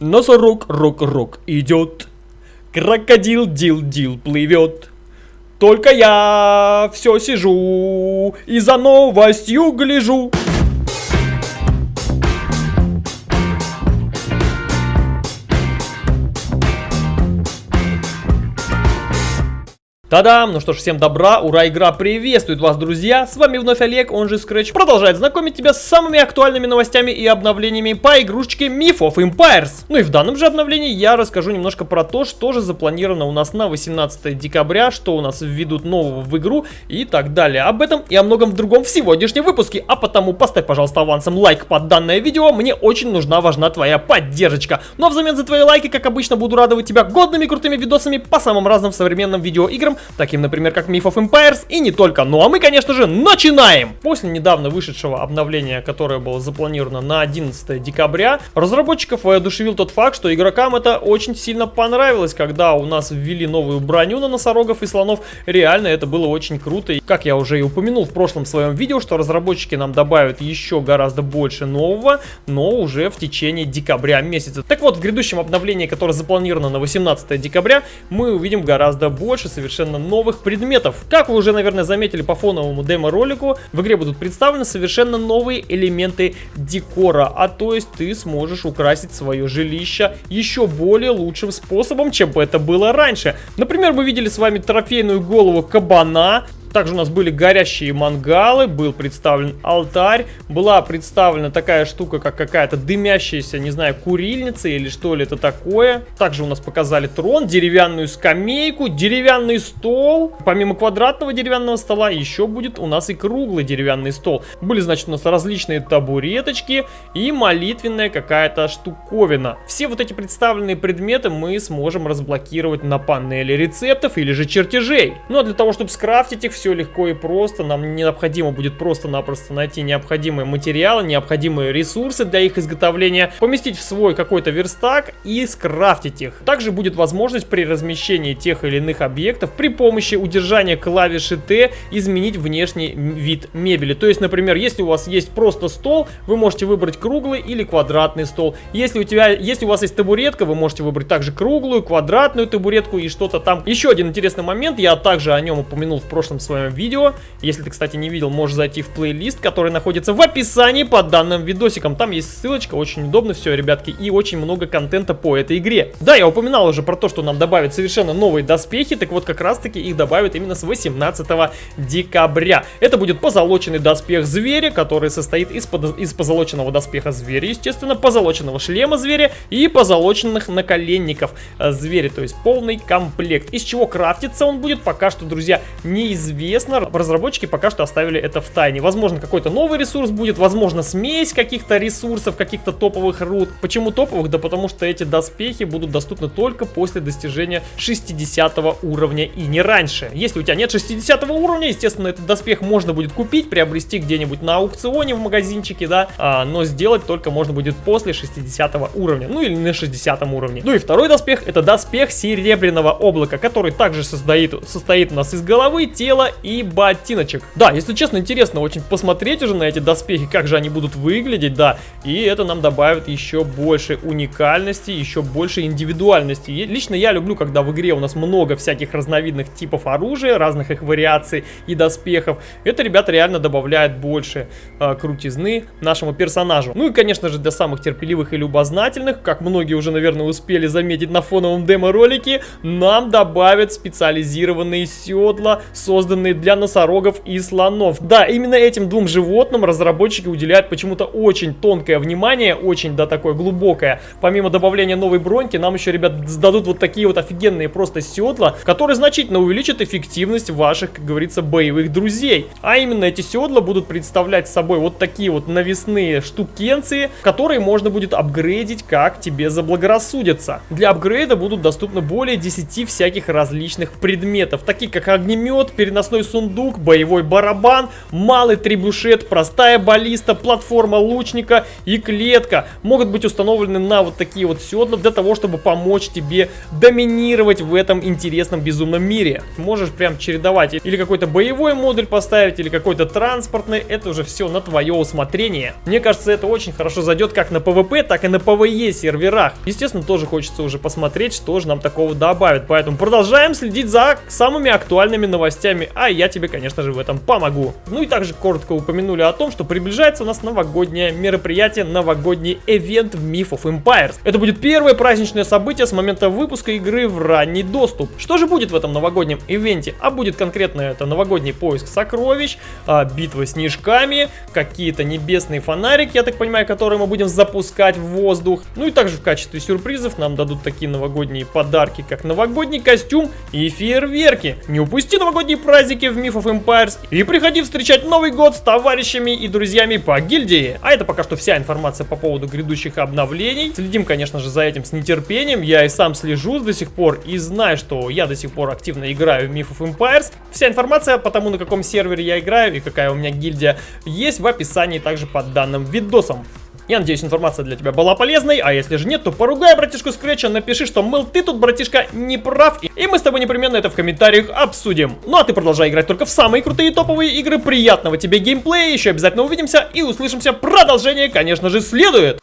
Носорог, рок-рок идет. Крокодил, дил, дил плывет. Только я все сижу и за новостью гляжу. Та-дам! Ну что ж, всем добра, ура, игра приветствует вас, друзья! С вами вновь Олег, он же Scratch, продолжает знакомить тебя с самыми актуальными новостями и обновлениями по игрушечке Myth of Empires. Ну и в данном же обновлении я расскажу немножко про то, что же запланировано у нас на 18 декабря, что у нас введут нового в игру и так далее. Об этом и о многом другом в сегодняшнем выпуске, а потому поставь, пожалуйста, авансом лайк под данное видео, мне очень нужна, важна твоя поддержка. Ну а взамен за твои лайки, как обычно, буду радовать тебя годными крутыми видосами по самым разным современным видеоиграм, таким, например, как Myth of Empires и не только. Ну а мы, конечно же, начинаем! После недавно вышедшего обновления, которое было запланировано на 11 декабря, разработчиков воодушевил тот факт, что игрокам это очень сильно понравилось, когда у нас ввели новую броню на носорогов и слонов. Реально это было очень круто. И, как я уже и упомянул в прошлом своем видео, что разработчики нам добавят еще гораздо больше нового, но уже в течение декабря месяца. Так вот, в грядущем обновлении, которое запланировано на 18 декабря, мы увидим гораздо больше совершенно новых предметов. Как вы уже, наверное, заметили по фоновому демо-ролику, в игре будут представлены совершенно новые элементы декора, а то есть ты сможешь украсить свое жилище еще более лучшим способом, чем это было раньше. Например, мы видели с вами трофейную голову кабана, также у нас были горящие мангалы, был представлен алтарь, была представлена такая штука, как какая-то дымящаяся, не знаю, курильница или что ли это такое. Также у нас показали трон, деревянную скамейку, деревянный стол. Помимо квадратного деревянного стола еще будет у нас и круглый деревянный стол. Были, значит, у нас различные табуреточки и молитвенная какая-то штуковина. Все вот эти представленные предметы мы сможем разблокировать на панели рецептов или же чертежей. Ну а для того, чтобы скрафтить их все легко и просто. Нам необходимо будет просто-напросто найти необходимые материалы, необходимые ресурсы для их изготовления, поместить в свой какой-то верстак и скрафтить их. Также будет возможность при размещении тех или иных объектов при помощи удержания клавиши Т изменить внешний вид мебели. То есть, например, если у вас есть просто стол, вы можете выбрать круглый или квадратный стол. Если у тебя, если у вас есть табуретка, вы можете выбрать также круглую, квадратную табуретку и что-то там. Еще один интересный момент, я также о нем упомянул в прошлом своем видео. Если ты, кстати, не видел, можешь зайти в плейлист, который находится в описании под данным видосиком. Там есть ссылочка, очень удобно все, ребятки, и очень много контента по этой игре. Да, я упоминал уже про то, что нам добавят совершенно новые доспехи, так вот как раз таки их добавят именно с 18 декабря. Это будет позолоченный доспех зверя, который состоит из, под... из позолоченного доспеха зверя, естественно, позолоченного шлема зверя и позолоченных наколенников зверя, то есть полный комплект. Из чего крафтится он будет, пока что, друзья, неизвестно известно. Разработчики пока что оставили это в тайне. Возможно, какой-то новый ресурс будет, возможно, смесь каких-то ресурсов, каких-то топовых руд. Почему топовых? Да потому что эти доспехи будут доступны только после достижения 60 уровня и не раньше. Если у тебя нет 60 уровня, естественно, этот доспех можно будет купить, приобрести где-нибудь на аукционе в магазинчике, да, а, но сделать только можно будет после 60 уровня, ну или на 60 уровне. Ну и второй доспех, это доспех серебряного облака, который также состоит, состоит у нас из головы, тела и ботиночек. Да, если честно, интересно очень посмотреть уже на эти доспехи, как же они будут выглядеть, да. И это нам добавит еще больше уникальности, еще больше индивидуальности. И лично я люблю, когда в игре у нас много всяких разновидных типов оружия, разных их вариаций и доспехов. Это, ребята, реально добавляет больше э, крутизны нашему персонажу. Ну и, конечно же, для самых терпеливых и любознательных, как многие уже, наверное, успели заметить на фоновом демо-ролике, нам добавят специализированные седла, созданные созданные для носорогов и слонов. Да, именно этим двум животным разработчики уделяют почему-то очень тонкое внимание, очень, да, такое глубокое. Помимо добавления новой броньки, нам еще, ребят, сдадут вот такие вот офигенные просто седла, которые значительно увеличат эффективность ваших, как говорится, боевых друзей. А именно эти седла будут представлять собой вот такие вот навесные штукенции, которые можно будет апгрейдить, как тебе заблагорассудится. Для апгрейда будут доступны более 10 всяких различных предметов, такие как огнемет, перенос запасной сундук, боевой барабан, малый трибушет, простая баллиста, платформа лучника и клетка могут быть установлены на вот такие вот седла для того, чтобы помочь тебе доминировать в этом интересном безумном мире. Можешь прям чередовать или какой-то боевой модуль поставить, или какой-то транспортный, это уже все на твое усмотрение. Мне кажется, это очень хорошо зайдет как на PvP, так и на PvE серверах. Естественно, тоже хочется уже посмотреть, что же нам такого добавят. Поэтому продолжаем следить за самыми актуальными новостями, а я тебе, конечно же, в этом помогу. Ну и также коротко упомянули о том, что приближается у нас новогоднее мероприятие, новогодний ивент в Myth of Empires. Это будет первое праздничное событие с момента выпуска игры в ранний доступ. Что же будет в этом новогоднем ивенте? А будет конкретно это новогодний поиск сокровищ, а, битва снежками, какие-то небесные фонарики, я так понимаю, которые мы будем запускать в воздух. Ну и также в качестве сюрпризов нам дадут такие новогодние подарки, как новогодний костюм и фейерверки. Не упусти новогодние праздники в Myth of Empires и приходи встречать Новый год с товарищами и друзьями по гильдии. А это пока что вся информация по поводу грядущих обновлений. Следим, конечно же, за этим с нетерпением. Я и сам слежу до сих пор и знаю, что я до сих пор активно играю в Myth of Empires. Вся информация по тому, на каком сервере я играю и какая у меня гильдия, есть в описании также под данным видосом. Я надеюсь, информация для тебя была полезной, а если же нет, то поругай братишку Скретча, напиши, что, мыл, ты тут, братишка, не прав, и мы с тобой непременно это в комментариях обсудим. Ну а ты продолжай играть только в самые крутые топовые игры, приятного тебе геймплея, еще обязательно увидимся и услышимся, продолжение, конечно же, следует!